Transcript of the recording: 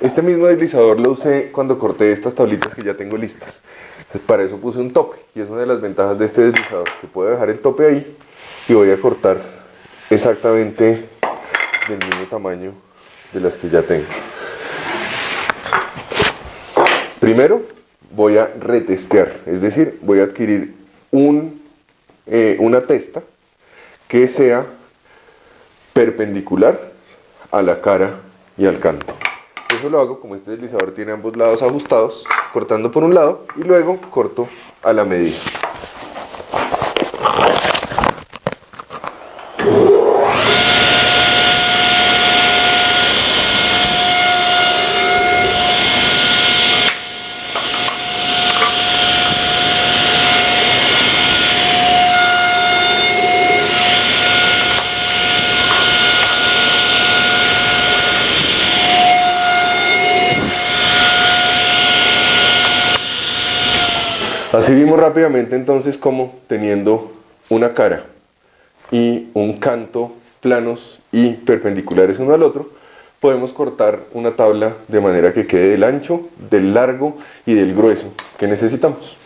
Este mismo deslizador lo usé cuando corté estas tablitas que ya tengo listas. para eso puse un tope y es una de las ventajas de este deslizador, que puedo dejar el tope ahí y voy a cortar exactamente del mismo tamaño de las que ya tengo. Primero voy a retestear, es decir, voy a adquirir un, eh, una testa que sea perpendicular a la cara y al canto. Eso lo hago como este deslizador tiene ambos lados ajustados, cortando por un lado y luego corto a la medida. Así vimos rápidamente entonces como teniendo una cara y un canto planos y perpendiculares uno al otro, podemos cortar una tabla de manera que quede del ancho, del largo y del grueso que necesitamos.